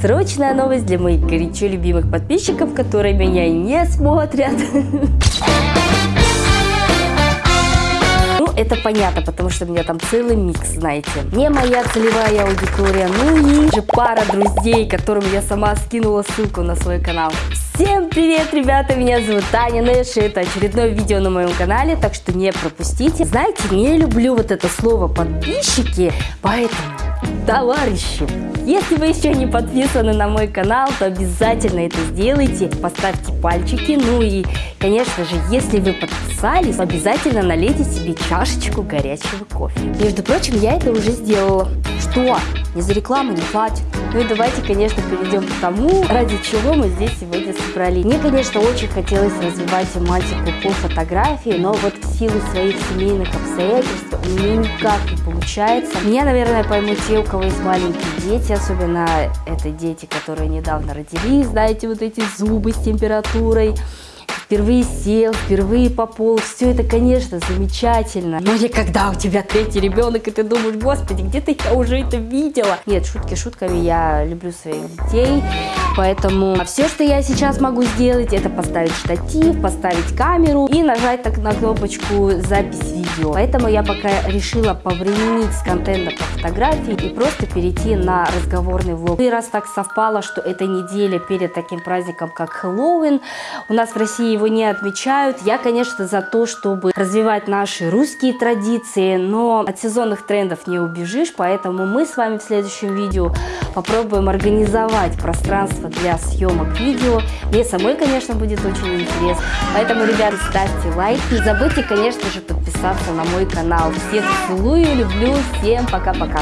Срочная новость для моих горячо любимых подписчиков, которые меня не смотрят. Ну, это понятно, потому что у меня там целый микс, знаете. Не моя целевая аудитория, ну и же пара друзей, которым я сама скинула ссылку на свой канал. Всем привет, ребята, меня зовут Таня Нэш, и это очередное видео на моем канале, так что не пропустите. Знаете, не люблю вот это слово подписчики, поэтому, товарищи, если вы еще не подписаны на мой канал, то обязательно это сделайте, поставьте пальчики, ну и, конечно же, если вы подписались, обязательно налейте себе чашечку горячего кофе. Между прочим, я это уже сделала. Что? Не за рекламу не платят. Ну и давайте, конечно, перейдем к тому, ради чего мы здесь сегодня собрались. Мне, конечно, очень хотелось развивать тематику по фотографии, но вот в силу своих семейных обстоятельств у меня никак не получается. Меня, наверное, поймут те, у кого есть маленькие дети, особенно это дети, которые недавно родились, знаете, вот эти зубы с температурой впервые сел, впервые пополз. Все это, конечно, замечательно. Но не когда у тебя третий ребенок, и ты думаешь, господи, где-то я уже это видела. Нет, шутки шутками, я люблю своих детей. Поэтому все, что я сейчас могу сделать, это поставить штатив, поставить камеру и нажать так на кнопочку запись видео. Поэтому я пока решила повременить с контентом по фотографии и просто перейти на разговорный влог. И раз так совпало, что эта неделя перед таким праздником, как Хэллоуин, у нас в России его не отмечают. Я, конечно, за то, чтобы развивать наши русские традиции, но от сезонных трендов не убежишь, поэтому мы с вами в следующем видео попробуем организовать пространство для съемок видео. Мне самой, конечно, будет очень интересно. Поэтому, ребят, ставьте лайки. Не забудьте, конечно же, подписаться на мой канал. Всех целую, люблю, всем пока-пока.